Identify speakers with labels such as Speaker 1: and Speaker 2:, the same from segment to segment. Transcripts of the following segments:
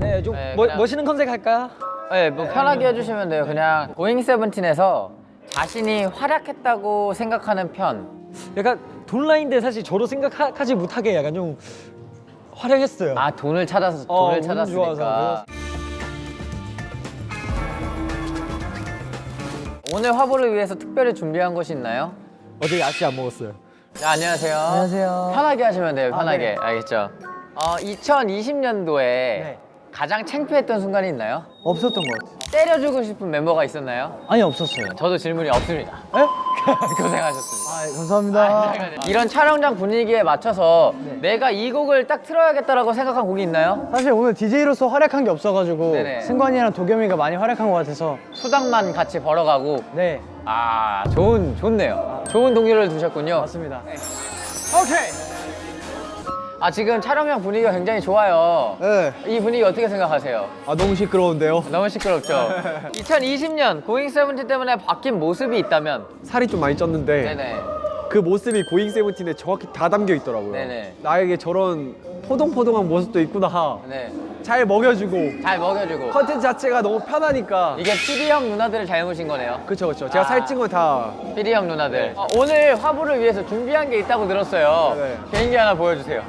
Speaker 1: 네, 좀
Speaker 2: 네,
Speaker 1: 멋-
Speaker 2: 그냥-
Speaker 1: 멋있는 컨셉 할까요?
Speaker 2: 네, 뭐 편하게 해주시면 돼요. 그냥 고잉 세븐틴에서 자신이 활약했다고 생각하는 편.
Speaker 1: 약간 돈 라인데 사실 저도 생각하지 못하게 약간 좀 활약했어요.
Speaker 2: 아 돈을 찾아서
Speaker 1: 어,
Speaker 2: 돈을
Speaker 1: 운
Speaker 2: 찾았으니까.
Speaker 1: 좋아서.
Speaker 2: 오늘 화보를 위해서 특별히 준비한 것이 있나요?
Speaker 1: 어제 야식 안 먹었어요.
Speaker 2: 네, 안녕하세요.
Speaker 1: 안녕하세요.
Speaker 2: 편하게 하시면 돼요.
Speaker 1: 아,
Speaker 2: 편하게.
Speaker 1: 네.
Speaker 2: 알겠죠? 어, 2020년도에
Speaker 1: 네.
Speaker 2: 가장 창피했던 순간이 있나요?
Speaker 3: 없었던 것 같아요.
Speaker 2: 때려주고 싶은 멤버가 있었나요?
Speaker 3: 아니 없었어요.
Speaker 2: 저도 질문이 없습니다.
Speaker 3: 에?
Speaker 2: 고생하셨습니다.
Speaker 3: 아 감사합니다.
Speaker 2: 이런 촬영장 분위기에 맞춰서
Speaker 1: 네.
Speaker 2: 내가 이 곡을 딱 틀어야겠다라고 생각한 곡이 있나요?
Speaker 3: 사실 오늘 DJ로서 활약한 게 없어가지고
Speaker 2: 네네.
Speaker 3: 승관이랑 도겸이가 많이 활약한 것 같아서
Speaker 2: 수당만 같이 벌어가고
Speaker 3: 네
Speaker 2: 아 좋은 좋네요. 좋은 동료를 두셨군요.
Speaker 3: 맞습니다.
Speaker 2: 오케이. 아 지금 촬영장 분위기가 굉장히 좋아요.
Speaker 4: 네.
Speaker 2: 이 분위기 어떻게 생각하세요?
Speaker 4: 아 너무 시끄러운데요.
Speaker 2: 너무 시끄럽죠? 2020년 고잉 세븐틴 때문에 바뀐 모습이 있다면
Speaker 4: 살이 좀 많이 쪘는데
Speaker 2: 네네
Speaker 4: 그 모습이 고잉 세븐틴에 정확히 다 담겨 있더라고요.
Speaker 2: 네네.
Speaker 4: 나에게 저런 포동포동한 모습도 있구나.
Speaker 2: 네.
Speaker 4: 잘 먹여주고
Speaker 2: 잘 먹여주고
Speaker 4: 컨텐츠 자체가 너무 편하니까.
Speaker 2: 이게 피디 형 누나들을 잘못인 거네요
Speaker 4: 그쵸 그쵸. 제가
Speaker 2: 아.
Speaker 4: 살찐 건다
Speaker 2: 피디 형 누나들 어, 오늘 화보를 위해서 준비한 게 있다고 들었어요
Speaker 4: 네.
Speaker 2: 개인기 하나 보여주세요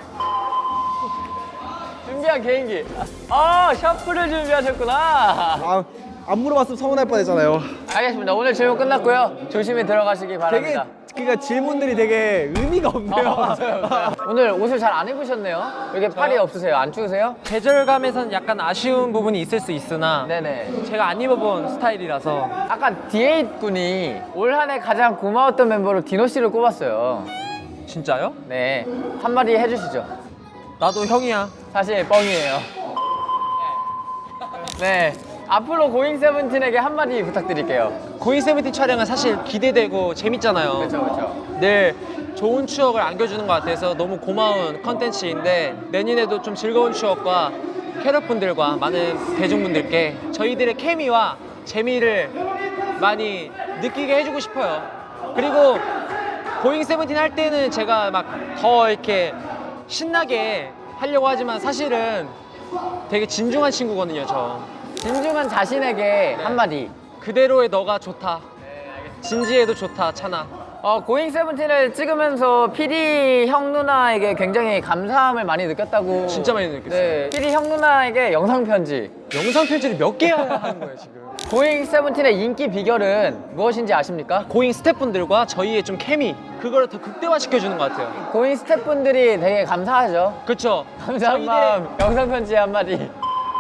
Speaker 2: 준비한 개인기 아 샤프를 준비하셨구나
Speaker 4: 아, 안 물어봤으면 서운할 뻔했잖아요.
Speaker 2: 알겠습니다 오늘 질문 끝났고요 조심히 들어가시기
Speaker 4: 되게
Speaker 2: 바랍니다
Speaker 4: 그러니까 질문들이 되게 의미가 없네요.
Speaker 2: 어, 맞아요, 맞아요. 오늘 옷을 잘 안 입으셨네요 왜 이렇게 팔이 없으세요? 안 추우세요?
Speaker 1: 계절감에선 약간 아쉬운 부분이 있을 수 있으나
Speaker 2: 네네
Speaker 1: 제가 안 입어본 스타일이라서
Speaker 2: 아까 D8 군이 올 한 해 가장 고마웠던 멤버로 디노 씨를 꼽았어요
Speaker 1: 진짜요?
Speaker 2: 네 한마디 해주시죠
Speaker 1: 나도 형이야.
Speaker 2: 사실 뻥이에요. 네. 앞으로 고잉 세븐틴에게 한마디 부탁드릴게요.
Speaker 1: 고잉 세븐틴 촬영은 사실 기대되고 재밌잖아요.
Speaker 2: 그렇죠, 그렇죠.
Speaker 1: 늘 좋은 추억을 안겨주는 것 같아서 너무 고마운 컨텐츠인데 내년에도 좀 즐거운 추억과 캐럿분들과 많은 대중분들께 저희들의 케미와 재미를 많이 느끼게 해주고 싶어요. 그리고 고잉 세븐틴 할 때는 제가 막 더 이렇게 신나게 하려고 하지만 사실은 되게 진중한 친구거든요, 저.
Speaker 2: 진중한 자신에게 한마디.
Speaker 1: 그대로의 너가 좋다. 진지해도 좋다, 찬아.
Speaker 2: 어, 고잉 세븐틴을 찍으면서 PD 형 누나에게 굉장히 감사함을 많이 느꼈다고.
Speaker 1: 진짜 많이 느꼈어요.
Speaker 2: 네. PD 형 누나에게 영상 편지.
Speaker 1: 영상 편지를 몇개 하는 거예요, 지금.
Speaker 2: 고잉 세븐틴의 인기 비결은 무엇인지 아십니까?
Speaker 1: 고잉 스태프분들과 저희의 좀 케미 그거를 더 극대화시켜주는 것 같아요.
Speaker 2: 고잉 스태프분들이 되게 감사하죠.
Speaker 1: 그렇죠?
Speaker 2: 감사한 마음. 영상 편지 한마디.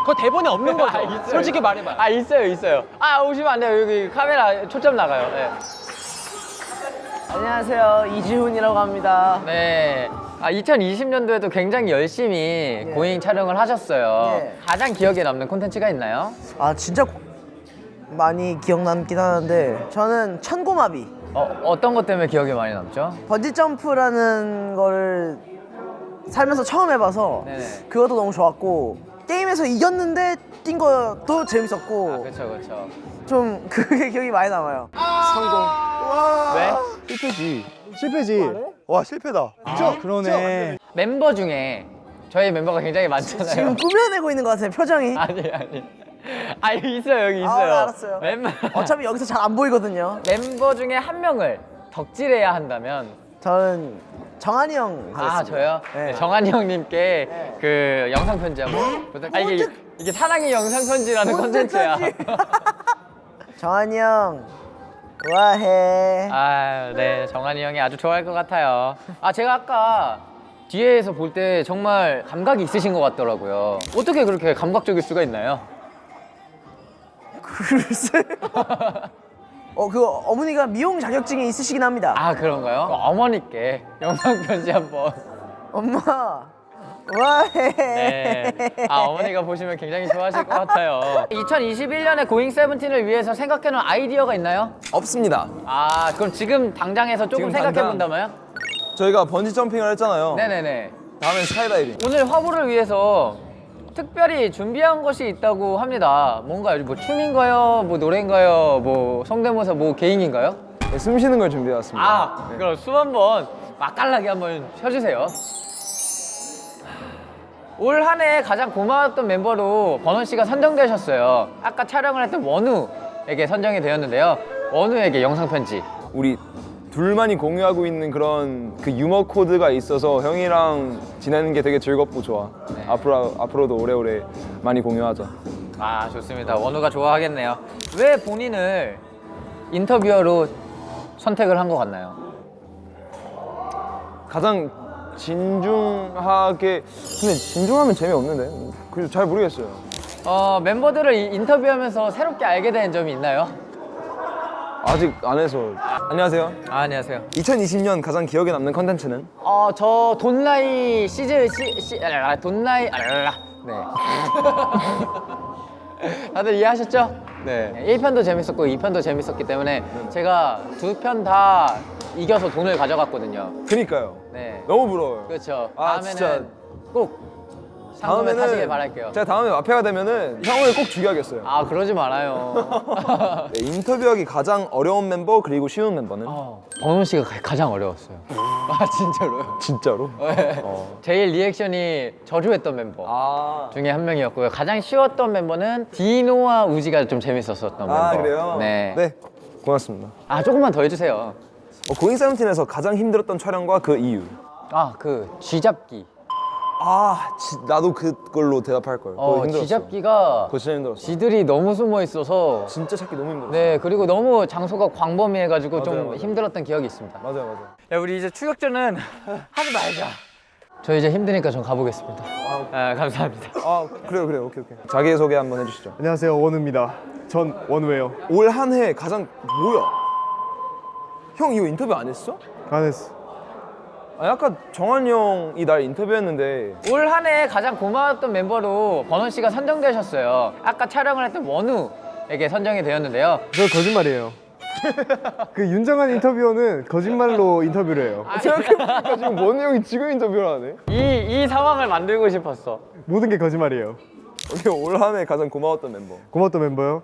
Speaker 1: 그거 대본에 없는 거죠?
Speaker 2: 아.
Speaker 1: 솔직히 말해봐요.
Speaker 2: 아 있어요 있어요 아 오시면 안 돼요 여기 카메라 초점 나가요 네.
Speaker 3: 안녕하세요 이지훈이라고 합니다.
Speaker 2: 네. 아 2020년도에도 굉장히 열심히 고잉 촬영을 하셨어요
Speaker 3: 예.
Speaker 2: 가장 기억에 남는 콘텐츠가 있나요?
Speaker 5: 아 진짜 고- 많이 기억 남긴 하는데 저는 천고마비
Speaker 2: 어, 어떤 것 때문에 기억에 많이 남죠?
Speaker 5: 번지 점프라는 거를 살면서 처음 해봐서
Speaker 2: 네네.
Speaker 5: 그것도 너무 좋았고 게임에서 이겼는데 뛴 것도 재밌었고
Speaker 2: 아 그쵸 그쵸
Speaker 5: 좀 그게 기억이 많이 남아요
Speaker 2: 왜?
Speaker 4: 실패지. 실패지. 와 실패다.
Speaker 3: 아, 그러네.
Speaker 2: 멤버 중에 저희 멤버가 굉장히 많잖아요
Speaker 5: 지금 꾸며내고 있는 것 같아요 표정이
Speaker 2: 아니 아니 아 여기 있어요 여기
Speaker 5: 아,
Speaker 2: 있어요
Speaker 5: 알았어요.
Speaker 2: 멤버
Speaker 5: 어차피 여기서 잘 안 보이거든요
Speaker 2: 멤버 중에 한 명을 덕질해야 한다면
Speaker 5: 저는 정한이 형 하겠습니다
Speaker 2: 아 저요?
Speaker 5: 네.
Speaker 2: 네, 정한이 형님께 그 영상 편지 한번 부탁. 아 이게 이게 사랑의 영상 편지라는 컨텐츠야.
Speaker 5: 정한이 형 좋아해
Speaker 2: 아, 네, 정한이 형이 아주 좋아할 것 같아요. 아 제가 아까 뒤에서 볼 때 정말 감각이 있으신 것 같더라고요. 어떻게 그렇게 감각적일 수가 있나요?
Speaker 5: 글쎄 어, 그 어머니가 미용 자격증이 있으시긴 합니다.
Speaker 2: 아 그런가요? 어머니께 영상 편지 한번.
Speaker 5: 엄마, 와해.
Speaker 2: 네. 아 어머니가 보시면 굉장히 좋아하실 것 같아요. 2021년에 고잉 세븐틴을 위해서 생각해 놓은 아이디어가 있나요?
Speaker 6: 없습니다.
Speaker 2: 아 그럼 지금 당장에서 조금
Speaker 6: 지금
Speaker 2: 생각해
Speaker 6: 당장?
Speaker 2: 본다면요?
Speaker 6: 저희가 번지 점핑을 했잖아요.
Speaker 2: 네네네.
Speaker 6: 다음엔 스카이다이빙.
Speaker 2: 오늘 화보를 위해서 특별히 준비한 것이 있다고 합니다. 뭔가요? 뭐 춤인가요? 뭐 노래인가요? 뭐 성대모사 뭐 개인기인가요?
Speaker 6: 네, 숨 쉬는 걸 준비해왔습니다.
Speaker 2: 아 그럼 숨 한번 맛깔나게 한번 쉬어주세요. 올 한 해 가장 고마웠던 멤버로 버논 씨가 선정되셨어요. 아까 촬영을 했던 원우에게 선정이 되었는데요. 원우에게 영상 편지.
Speaker 6: 우리 둘만이 공유하고 있는 그런 그 유머 코드가 있어서 형이랑 지내는 게 되게 즐겁고 좋아. 앞으로 앞으로도 오래오래 많이 공유하자.
Speaker 2: 아 좋습니다. 원우가 좋아하겠네요. 왜 본인을 인터뷰어로 선택을 한 것 같나요?
Speaker 6: 가장 진중하게 근데 진중하면 재미없는데. 그래서 잘 모르겠어요.
Speaker 2: 어, 멤버들을 이- 인터뷰하면서 새롭게 알게 된 점이 있나요?
Speaker 6: 아직 안 해서. 안녕하세요.
Speaker 2: 아, 안녕하세요.
Speaker 6: 2020년 가장 기억에 남는 컨텐츠는
Speaker 2: 어, 저 돈라이 시즈 시, 시 아, 돈라이 아, 네. 다들 이해하셨죠? 네. 1편도 재밌었고 2편도 재밌었기 때문에 제가 두 편 다 이겨서 돈을 가져갔거든요.
Speaker 6: 그니까요.
Speaker 2: 네.
Speaker 6: 너무 부러워요.
Speaker 2: 그렇죠.
Speaker 6: 아,
Speaker 2: 다음에는
Speaker 6: 진짜.
Speaker 2: 꼭 상금을 타시길 바랄게요.
Speaker 6: 제가 다음에 마페가 되면은 형을 꼭 죽여야겠어요.
Speaker 2: 아, 그러지 말아요.
Speaker 6: 네, 인터뷰하기 가장 어려운 멤버 그리고 쉬운 멤버는
Speaker 2: 버논 씨가 가- 가장 어려웠어요. 아, 진짜로요?
Speaker 6: 진짜로?
Speaker 2: 네. 제일 리액션이 저조했던 멤버.
Speaker 6: 아
Speaker 2: 중에 한 명이었고요. 가장 쉬웠던 멤버는 디노와 우지가 좀 재밌었었던 멤버.
Speaker 6: 아, 그래요?
Speaker 2: 네.
Speaker 6: 네 고맙습니다.
Speaker 2: 아 조금만 더 해주세요.
Speaker 6: 어, 고잉 세븐틴에서 가장 힘들었던 촬영과 그 이유.
Speaker 2: 아그 쥐잡기.
Speaker 6: 아 지, 나도 그걸로 대답할 걸.
Speaker 2: 어. 쥐잡기가
Speaker 6: 그거 진짜 힘들었어.
Speaker 2: 쥐들이 너무 숨어 있어서.
Speaker 6: 진짜 찾기 너무 힘들었어.
Speaker 2: 네 그리고 너무 장소가 광범위해가지고 좀
Speaker 6: 맞아요, 맞아요.
Speaker 2: 힘들었던 기억이 있습니다.
Speaker 6: 맞아요 맞아요.
Speaker 2: 야 우리 이제 추격전은 하지 말자. 저 이제 힘드니까 전 가보겠습니다. 아 감사합니다.
Speaker 6: 아 그래요 그래요 오케이 오케이. 자기 소개 한번 해주시죠.
Speaker 4: 안녕하세요 원우입니다. 전 원우예요.
Speaker 6: 올 한 해 가장 뭐야? 형 이거 인터뷰 안 했어?
Speaker 4: 안 했어.
Speaker 6: 아까 정한이 형이 날 인터뷰했는데
Speaker 2: 올 한 해 가장 고마웠던 멤버로 버논 씨가 선정되셨어요. 아까 촬영을 했던 원우에게 선정이 되었는데요.
Speaker 4: 저 거짓말이에요. 그 윤정한 인터뷰어는 거짓말로 인터뷰를 해요.
Speaker 6: 생각해보니까 지금 원우 형이 지금 인터뷰를 하네.
Speaker 2: 이, 이 상황을 만들고 싶었어.
Speaker 4: 모든 게 거짓말이에요.
Speaker 6: 오케이 올 한 해 가장 고마웠던 멤버.
Speaker 4: 고맙던 멤버요.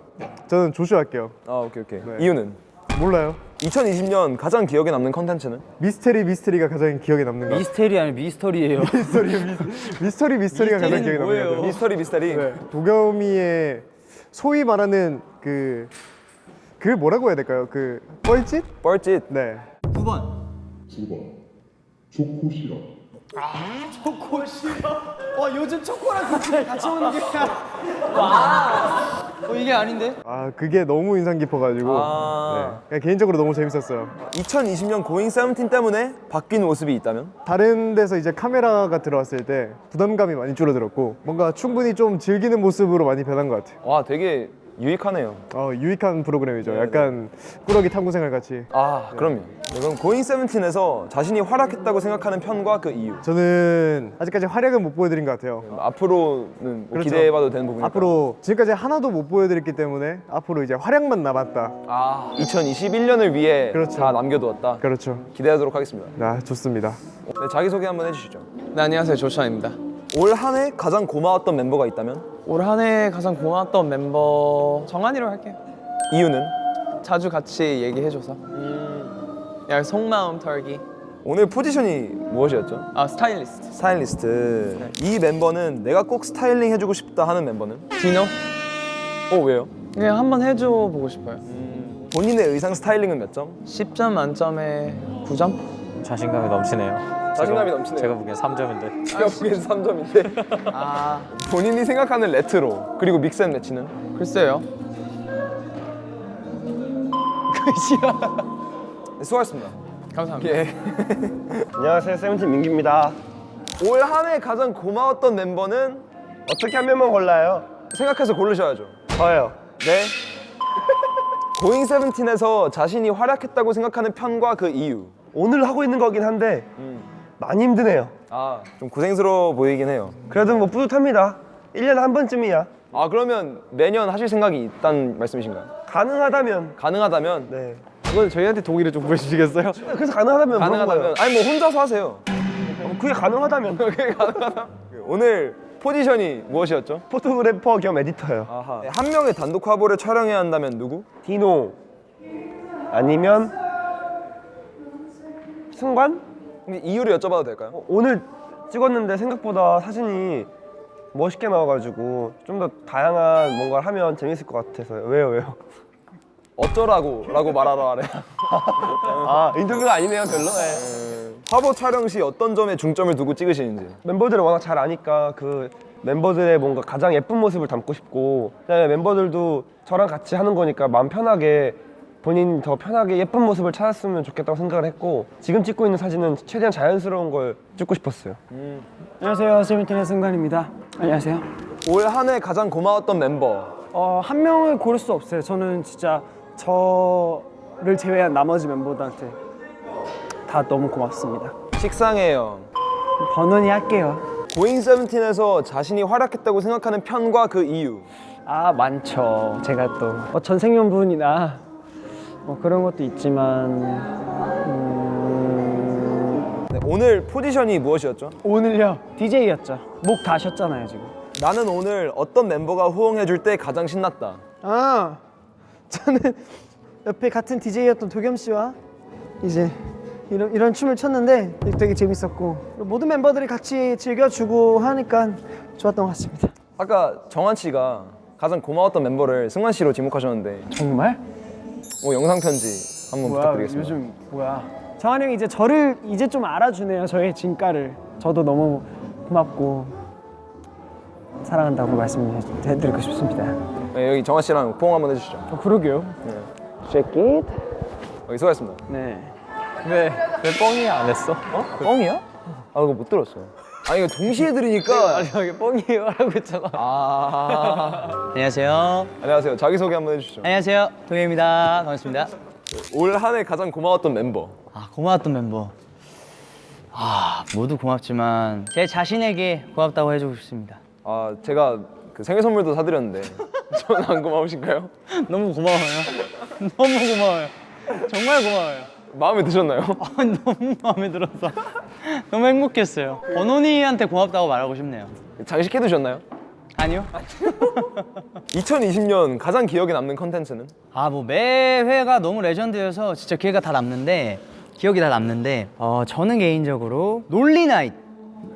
Speaker 4: 저는 조슈 할게요.
Speaker 6: 아 오케이 오케이.
Speaker 4: 네.
Speaker 6: 이유는?
Speaker 4: 몰라요.
Speaker 6: 2020년 가장 기억에 남는 컨텐츠는?
Speaker 4: 미스테리 미스테리가 가장 기억에 남는 것 같아요.
Speaker 3: 미스테리 아니 미스터리예요.
Speaker 4: 미스터리 미스- 미스터리 미스터리가 가장 기억에 남는 것 같아요.
Speaker 6: 미스터리 미스터리.
Speaker 4: 네. 도겸이의 소위 말하는 그, 그 뭐라고 해야 될까요? 그 뻘짓?
Speaker 6: 뻘짓.
Speaker 4: 네.
Speaker 7: 9번 초코시럽
Speaker 3: 어, 이게 아닌데?
Speaker 4: 아 그게 너무 인상 깊어가지고
Speaker 6: 아.
Speaker 4: 네. 그냥 개인적으로 너무 재밌었어요.
Speaker 6: 2020년 고잉 세븐틴 때문에 바뀐 모습이 있다면?
Speaker 4: 다른 데서 이제 카메라가 들어왔을 때 부담감이 많이 줄어들었고 뭔가 충분히 좀 즐기는 모습으로 많이 변한 것 같아요.
Speaker 6: 와 되게 유익하네요.
Speaker 4: 어, 유익한 프로그램이죠. 약간 꾸러기 탐구생활 같이.
Speaker 6: 아 그럼요. 네, 그럼 고잉 세븐틴에서 자신이 활약했다고 생각하는 편과 그 이유.
Speaker 4: 저는 아직까지 활약은 못 보여드린 것 같아요.
Speaker 6: 앞으로는 뭐
Speaker 4: 그렇죠.
Speaker 6: 기대해봐도 되는 부분이
Speaker 4: 앞으로 지금까지 하나도 못 보여드렸기 때문에 앞으로 이제 활약만 남았다.
Speaker 6: 아 2021년을 위해
Speaker 4: 그렇죠.
Speaker 6: 다 남겨두었다.
Speaker 4: 그렇죠.
Speaker 6: 기대하도록 하겠습니다.
Speaker 4: 아 좋습니다.
Speaker 6: 네, 자기 소개 한번 해주시죠.
Speaker 8: 네 안녕하세요 조슈아입니다
Speaker 6: 올 한 해 가장 고마웠던 멤버가 있다면
Speaker 8: 올 한 해 가장 고마웠던 멤버 정한이로 할게요
Speaker 6: 이유는
Speaker 8: 자주 같이 얘기해줘서 야 속마음 털기
Speaker 6: 오늘 포지션이 무엇이었죠?
Speaker 8: 아 스타일리스트
Speaker 6: 스타일리스트. 이 멤버는 내가 꼭 스타일링 해주고 싶다 하는 멤버는?
Speaker 8: 디노
Speaker 6: 어 왜요?
Speaker 8: 그냥 한번 해줘 보고 싶어요
Speaker 6: 본인의 의상 스타일링은 몇 점?
Speaker 8: 10점 만점에 9점?
Speaker 9: 자신감이 넘치네요.
Speaker 6: 자신감이
Speaker 9: 제가-
Speaker 6: 넘치네요.
Speaker 9: 제가 보기엔 3점인데.
Speaker 6: 제가 보기엔 3점인데
Speaker 8: 아
Speaker 6: 본인이 생각하는 레트로 그리고 mix and match는?
Speaker 8: 글쎄요
Speaker 6: 네, 수고하셨습니다.
Speaker 8: 감사합니다
Speaker 6: 예.
Speaker 10: 안녕하세요 세븐틴 민규입니다
Speaker 6: 올 한 해 가장 고마웠던 멤버는
Speaker 10: 어떻게 한 명만 골라요?
Speaker 6: 생각해서 고르셔야죠.
Speaker 10: 저요
Speaker 6: 네. 고잉 세븐틴에서 자신이 활약했다고 생각하는 편과 그 이유.
Speaker 10: 오늘 하고 있는 거긴 한데 많이 힘드네요
Speaker 6: 아, 좀 고생스러워 보이긴 해요.
Speaker 10: 그래도 뭐 뿌듯합니다 1년에 한 번쯤이야
Speaker 6: 아, 그러면 매년 하실 생각이 있다는 말씀이신가요?
Speaker 10: 가능하다면
Speaker 6: 가능하다면?
Speaker 10: 네
Speaker 4: 그건 저희한테 동의를 좀 보여주시겠어요?
Speaker 10: 그래서 가능하다면
Speaker 6: 가능하다면? 아니, 뭐 혼자서 하세요.
Speaker 10: 어, 그게 가능하다면
Speaker 6: 그게 가능하다. 오늘 포지션이 무엇이었죠?
Speaker 10: 포토그래퍼 겸 에디터예요
Speaker 6: 아하. 네, 한 명의 단독 화보를 촬영해야 한다면 누구?
Speaker 10: 디노 아니면 승관?
Speaker 6: 근데 이유를 여쭤봐도 될까요?
Speaker 10: 어, 오늘 찍었는데 생각보다 사진이 멋있게 나와가지고 좀 더 다양한 뭔가를 하면 재밌을 것 같아서요. 왜요, 왜요?
Speaker 6: 어쩌라고 라고 말하러 하래.
Speaker 10: 아 인터뷰가 아니네요, 별로.
Speaker 6: 화보 촬영 시 어떤 점에 중점을 두고 찍으시는지.
Speaker 10: 멤버들을 워낙 잘 아니까 그 멤버들의 뭔가 가장 예쁜 모습을 담고 싶고 그다음에 멤버들도 저랑 같이 하는 거니까 마음 편하게 본인 더 편하게 예쁜 모습을 찾았으면 좋겠다고 생각을 했고 지금 찍고 있는 사진은 최대한 자연스러운 걸 찍고 싶었어요.
Speaker 8: 안녕하세요. 세븐틴의 승관입니다. 안녕하세요.
Speaker 6: 올 한 해 가장 고마웠던 멤버.
Speaker 8: 어, 한 명을 고를 수 없어요. 저는 진짜 저를 제외한 나머지 멤버들한테 다 너무 고맙습니다.
Speaker 6: 식상해요.
Speaker 8: 번원이 할게요.
Speaker 6: 고잉 세븐틴에서 자신이 활약했다고 생각하는 편과 그 이유.
Speaker 8: 아 많죠. 제가 또 어, 전생연분이나 뭐 그런 것도 있지만 음...
Speaker 6: 네, 오늘 포지션이 무엇이었죠?
Speaker 8: 오늘요 DJ였죠. 목 다셨잖아요 지금.
Speaker 6: 나는 오늘 어떤 멤버가 호응해줄 때 가장 신났다.
Speaker 5: 아 저는 옆에 같은 DJ였던 도겸 씨와 이제 이런 이런 춤을 췄는데 되게 재밌었고 모든 멤버들이 같이 즐겨주고 하니까 좋았던 것 같습니다.
Speaker 6: 아까 정한 씨가 가장 고마웠던 멤버를 승환 씨로 지목하셨는데
Speaker 8: 정말?
Speaker 6: 뭐 영상 편지 한번
Speaker 8: 뭐야
Speaker 6: 부탁드리겠습니다.
Speaker 8: 요즘 뭐야? 정한 형이 이제 저를 이제 좀 알아주네요. 저의 진가를. 저도 너무 고맙고 사랑한다고 말씀해드리고 싶습니다.
Speaker 6: 네, 여기 정한 씨랑 포옹 한번 해주시죠.
Speaker 8: 어, 그러게요.
Speaker 6: 여기 수고하셨습니다.
Speaker 8: 네.
Speaker 9: 왜, 왜 뻥이 안 했어?
Speaker 6: 어? 뻥이야? 아 그거 못 들었어. 아 이거 동시에 들으니까.
Speaker 9: 아니, 여기 뻥이에요 라고 했잖아.
Speaker 6: 아.
Speaker 7: 안녕하세요.
Speaker 6: 안녕하세요. 자기 소개 한번 해주시죠.
Speaker 7: 안녕하세요. 동해입니다. 반갑습니다.
Speaker 6: 올 한 해 가장 고마웠던 멤버.
Speaker 7: 아, 고마웠던 멤버. 아, 모두 고맙지만 제 자신에게 고맙다고 해주고 싶습니다.
Speaker 6: 아 제가 그 생일 선물도 사드렸는데 저는 안 고마우신가요?
Speaker 7: 너무 고마워요. 너무 고마워요. 정말 고마워요.
Speaker 6: 마음에 드셨나요?
Speaker 7: 아, 너무 마음에 들어서 너무 행복했어요. 번호니한테 고맙다고 말하고 싶네요.
Speaker 6: 장식해 두셨나요?
Speaker 7: 아니요?
Speaker 6: 2020년 가장 기억에 남는 컨텐츠는?
Speaker 7: 아, 뭐 매회가 너무 레전드여서 진짜 기회가 다 남는데 기억이 다 남는데 어, 저는 개인적으로 논리나잇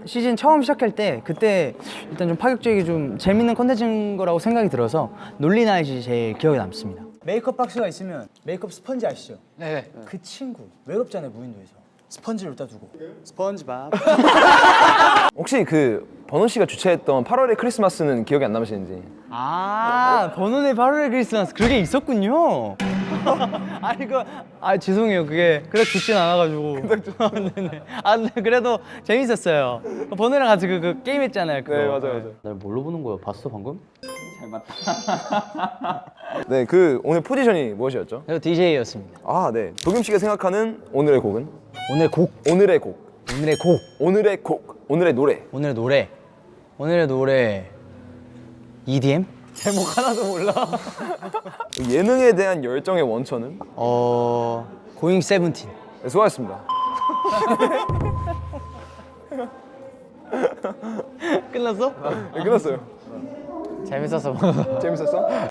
Speaker 7: 시즌 처음 시작할 때 그때 일단 좀 파격적이고 좀 재밌는 컨텐츠인 거라고 생각이 들어서 논리나잇이 제일 기억에 남습니다. 메이크업 박스가 있으면 메이크업 스펀지 아시죠?
Speaker 1: 네.
Speaker 7: 그 친구 외롭잖아요 무인도에서 스펀지를 갖다 두고. 스펀지밥.
Speaker 6: 혹시 그 버논 씨가 주최했던 8월의 크리스마스는 기억이 안 남으시는지?
Speaker 7: 아 버논의 8월의 크리스마스. 그게 있었군요 아니 그아 죄송해요 그게 그래 좋진 않아가지고 네네 아 네, 그래도 재밌었어요 번호랑 같이 그, 그 게임 했잖아요 그거.
Speaker 6: 네 맞아요 맞아요.
Speaker 2: 날 뭘로 보는 거야? 봤어 방금?
Speaker 6: 네그 오늘 포지션이 무엇이었죠?
Speaker 7: 저 DJ였습니다
Speaker 6: 아 네. 도겸 씨가 생각하는 오늘의 곡은?
Speaker 7: 오늘 곡
Speaker 6: 오늘의 곡.
Speaker 7: 오늘의 곡
Speaker 6: 오늘의 곡. 오늘의 노래.
Speaker 7: 오늘의 노래 오늘의 노래 EDM?
Speaker 6: 예능에 대한 열정의 원천은?
Speaker 7: 어... 고잉 세븐틴
Speaker 6: 네, 수고하셨습니다.
Speaker 7: 끝났어?
Speaker 6: 네, 끝났어요.
Speaker 2: 재밌었어.
Speaker 6: 재밌었어?